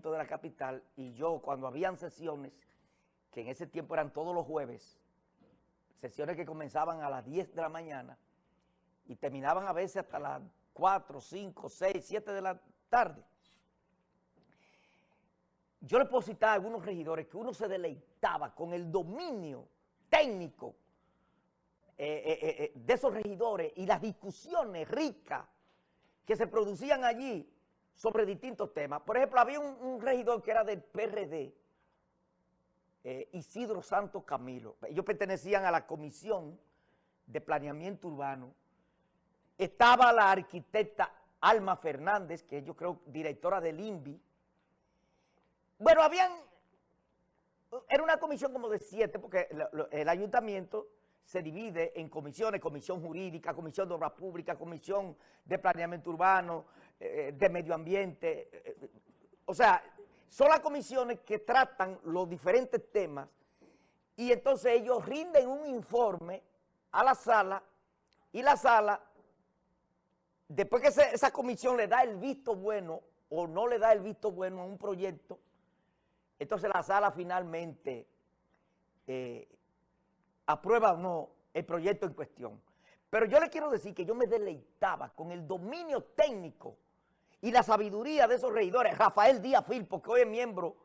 de la capital y yo cuando habían sesiones, que en ese tiempo eran todos los jueves, sesiones que comenzaban a las 10 de la mañana y terminaban a veces hasta las 4, 5, 6, 7 de la tarde. Yo le puedo a algunos regidores que uno se deleitaba con el dominio técnico eh, eh, eh, de esos regidores y las discusiones ricas que se producían allí sobre distintos temas. Por ejemplo, había un, regidor que era del PRD, Isidro Santos Camilo. Ellos pertenecían a la Comisión de Planeamiento Urbano. Estaba la arquitecta Alma Fernández, que yo creo directora del INVI. Bueno, habían, era una comisión como de siete, porque el ayuntamiento se divide en comisiones, comisión jurídica, comisión de obras públicas, comisión de planeamiento urbano, eh, de medio ambiente. Eh, o sea, son las comisiones que tratan los diferentes temas y entonces ellos rinden un informe a la sala y la sala, después que esa comisión le da el visto bueno o no le da el visto bueno a un proyecto, entonces la sala finalmente eh, aprueba o no el proyecto en cuestión. Pero yo le quiero decir que yo me deleitaba con el dominio técnico y la sabiduría de esos regidores. Rafael Díaz Filpo, que hoy es miembro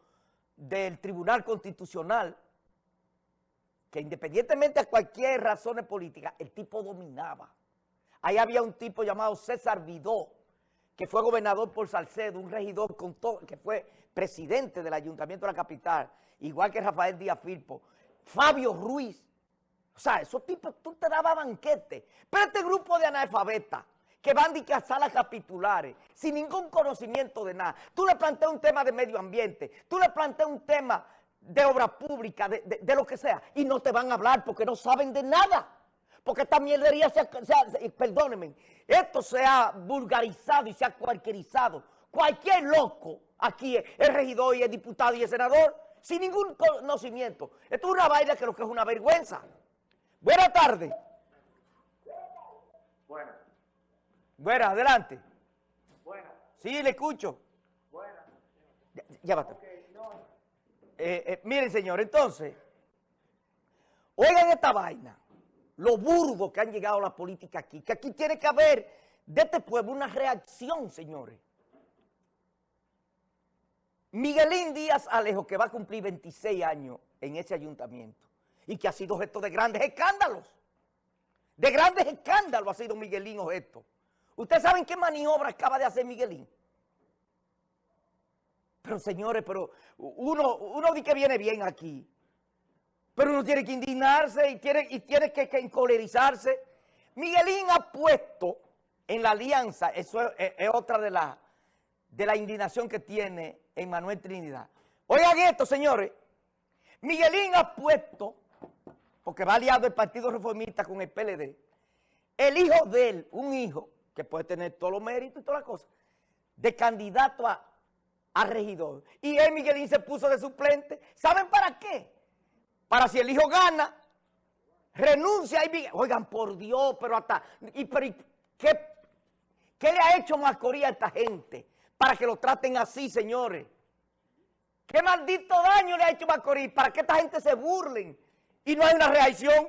del Tribunal Constitucional, que independientemente de cualquier razón política, el tipo dominaba. Ahí había un tipo llamado César Vidó, que fue gobernador por Salcedo, un regidor con todo, que fue presidente del Ayuntamiento de la Capital, igual que Rafael Díaz Filpo. Fabio Ruiz, o sea, esos tipos, tú te dabas banquete. Pero este grupo de analfabetas que van a salas capitulares, sin ningún conocimiento de nada. Tú le planteas un tema de medio ambiente, tú le planteas un tema de obra pública, de, lo que sea, y no te van a hablar porque no saben de nada. Porque esta mierdería se ha, perdónenme, esto se ha vulgarizado y se ha cualquierizado. Cualquier loco aquí es regidor y es diputado y es senador, sin ningún conocimiento. Esto es una vaina que lo que es una vergüenza. Buenas tardes. Buenas. Buenas, adelante. Buenas. Sí, le escucho. Buenas. Ya, basta. Eh, eh, miren, señor, entonces, oigan esta vaina, lo burdo que han llegado la política aquí, que aquí tiene que haber de este pueblo una reacción, señores. Miguelín Díaz Alejo, que va a cumplir 26 años en ese ayuntamiento, y que ha sido objeto de grandes escándalos. De grandes escándalos ha sido Miguelín objeto. ¿Ustedes saben qué maniobra acaba de hacer Miguelín? Pero señores, pero uno, uno dice que viene bien aquí. Pero uno tiene que indignarse y tiene, y tiene que, encolerizarse. Miguelín ha puesto en la alianza, eso es, otra de la, de la indignación que tiene Manuel Trinidad. Oigan esto, señores. Miguelín ha puesto porque va aliado el Partido Reformista con el PLD, el hijo de él, un hijo que puede tener todos los méritos y todas las cosas, de candidato a, regidor. Y él, Miguelín, se puso de suplente. ¿Saben para qué? Para si el hijo gana, renuncia y Miguel. Oigan, por Dios, pero hasta... Y, ¿qué, ¿Qué le ha hecho Macorís a esta gente para que lo traten así, señores? ¿Qué maldito daño le ha hecho Macorís para que esta gente se burlen y no hay una reacción.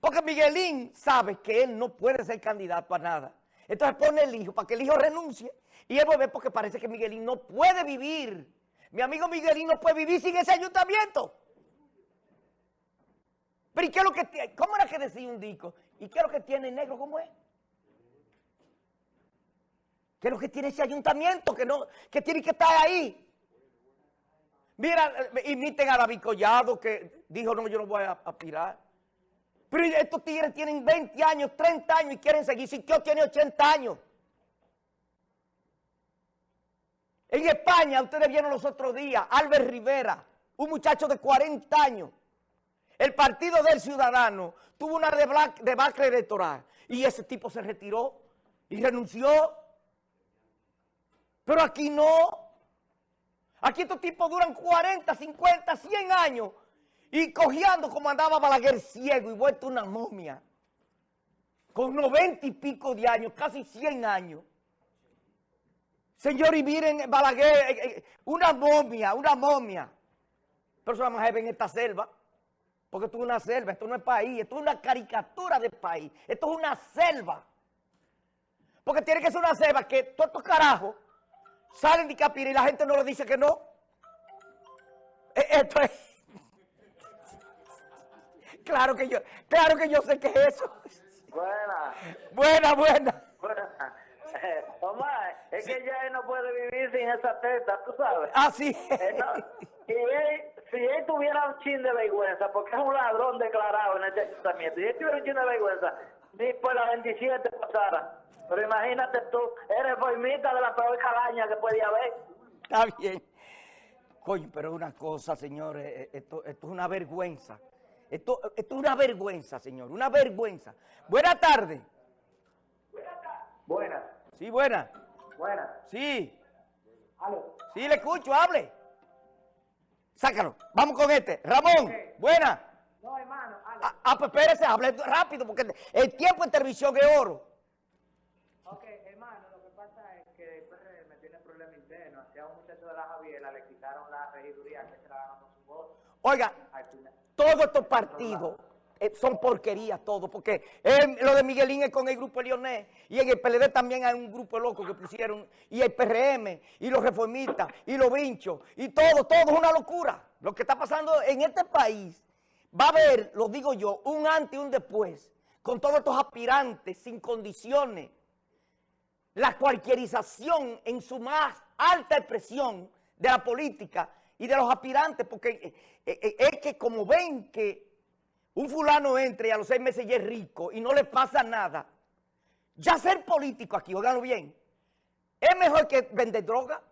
Porque Miguelín sabe que él no puede ser candidato a nada. Entonces pone el hijo para que el hijo renuncie. Y él vuelve porque parece que Miguelín no puede vivir. Mi amigo Miguelín no puede vivir sin ese ayuntamiento. Pero ¿y qué es lo que tiene? ¿Cómo era que decía un disco? ¿Y qué es lo que tiene negro como es? ¿Qué es lo que tiene ese ayuntamiento que, no, que tiene que estar ahí? Mira, eh, imiten a David Collado que dijo, no, yo no voy a aspirar. Pero estos tigres tienen 20 años, 30 años y quieren seguir. Si Dios tiene 80 años. En España, ustedes vieron los otros días, Albert Rivera, un muchacho de 40 años. El Partido del Ciudadano tuvo una debacle electoral y ese tipo se retiró y renunció. Pero aquí no. Aquí estos tipos duran 40, 50, 100 años y cojeando como andaba Balaguer ciego y vuelto una momia. Con 90 y pico de años, casi 100 años. Señor, y miren, Balaguer, eh, eh, una momia, una momia. Pero eso vamos a en esta selva. Porque esto es una selva, esto no es país, esto es una caricatura de país. Esto es una selva. Porque tiene que ser una selva que todos estos carajos salen de Capira y la gente no le dice que no. E, esto es... Claro que yo, claro que yo sé que es eso. Buena. Buena, buena. Buena. Eh, Omar, es que ya él no puede vivir sin esa teta, tú sabes. Así Eh, no, y él, si él tuviera un chin de vergüenza, porque es un ladrón declarado en este ayuntamiento, si él tuviera un chin de vergüenza, ni por la 27 pasara. Pero imagínate tú, eres formita de la peor calaña que podía haber. Está bien. Coño, pero una cosa, señores, eh, esto, esto es una vergüenza. Esto, esto es una vergüenza, señor, una vergüenza. Buena tarde. Buena, Sí, buena. buena. Sí, Aló. sí, le escucho, hable. Sácalo. Vamos con este. Ramón, buena. No, hermano. Ah, ah, pues espérese, hable rápido, porque el tiempo en televisión es oro. Ok, hermano, lo que pasa es que el PRM tiene problemas Hacia un muchacho de la Javiera le quitaron la regiduría que se la con su voto. Oiga, todos estos partidos eh, son porquerías todos, porque eh, lo de Miguelín es con el grupo Leonés, y en el PLD también hay un grupo loco que pusieron, y el PRM, y los reformistas, y los vinchos, y todo, todo es una locura. Lo que está pasando en este país, va a haber, lo digo yo, un antes y un después, con todos estos aspirantes sin condiciones, la cualquierización en su más alta expresión de la política y de los aspirantes, porque eh, eh, es que como ven que un fulano entra y a los seis meses ya es rico y no le pasa nada, ya ser político aquí, óiganlo bien, es mejor que vender droga.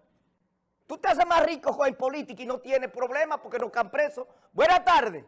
Tú te haces más rico con el político y no tienes problemas porque no están presos. Buenas tardes.